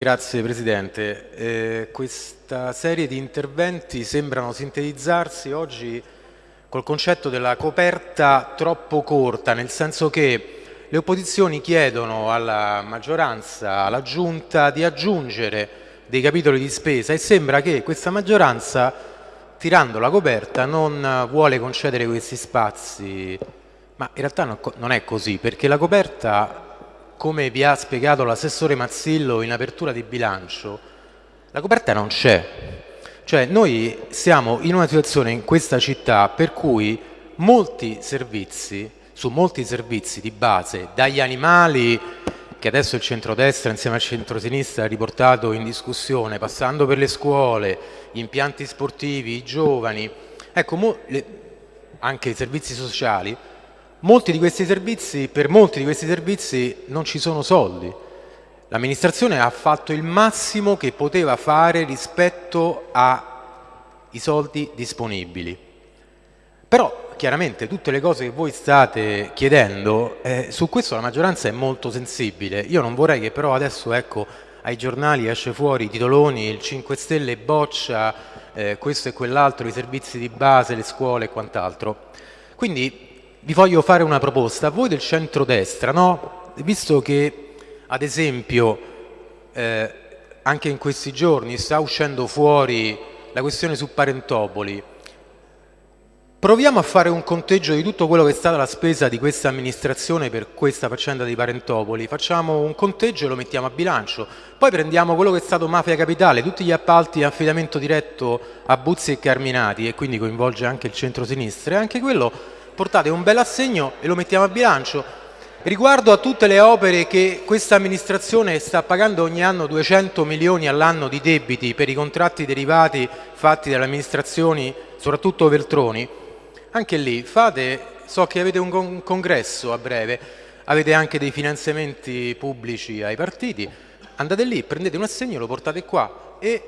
Grazie Presidente. Eh, questa serie di interventi sembrano sintetizzarsi oggi col concetto della coperta troppo corta, nel senso che le opposizioni chiedono alla maggioranza, alla Giunta, di aggiungere dei capitoli di spesa e sembra che questa maggioranza, tirando la coperta, non vuole concedere questi spazi. Ma in realtà non è così, perché la coperta come vi ha spiegato l'assessore Mazzillo in apertura di bilancio, la coperta non c'è. Cioè noi siamo in una situazione in questa città per cui molti servizi, su molti servizi di base, dagli animali che adesso il centrodestra insieme al centrosinistra ha riportato in discussione, passando per le scuole, gli impianti sportivi, i giovani, ecco, anche i servizi sociali, Molti di questi servizi, per molti di questi servizi non ci sono soldi. L'amministrazione ha fatto il massimo che poteva fare rispetto ai soldi disponibili. Però chiaramente tutte le cose che voi state chiedendo, eh, su questo la maggioranza è molto sensibile. Io non vorrei che però adesso ecco, ai giornali esce fuori i titoloni, il 5 Stelle boccia eh, questo e quell'altro, i servizi di base, le scuole e quant'altro. Quindi vi voglio fare una proposta. Voi del centrodestra, no? visto che ad esempio eh, anche in questi giorni sta uscendo fuori la questione su Parentopoli, proviamo a fare un conteggio di tutto quello che è stata la spesa di questa amministrazione per questa faccenda di Parentopoli, facciamo un conteggio e lo mettiamo a bilancio, poi prendiamo quello che è stato Mafia Capitale, tutti gli appalti a affidamento diretto a Buzzi e Carminati e quindi coinvolge anche il centro-sinistra e anche quello portate un bel assegno e lo mettiamo a bilancio. Riguardo a tutte le opere che questa amministrazione sta pagando ogni anno 200 milioni all'anno di debiti per i contratti derivati fatti dalle amministrazioni, soprattutto Veltroni, anche lì fate, so che avete un congresso a breve, avete anche dei finanziamenti pubblici ai partiti, andate lì, prendete un assegno, lo portate qua e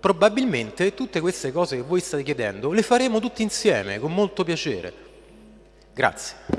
probabilmente tutte queste cose che voi state chiedendo le faremo tutti insieme, con molto piacere. Grazie.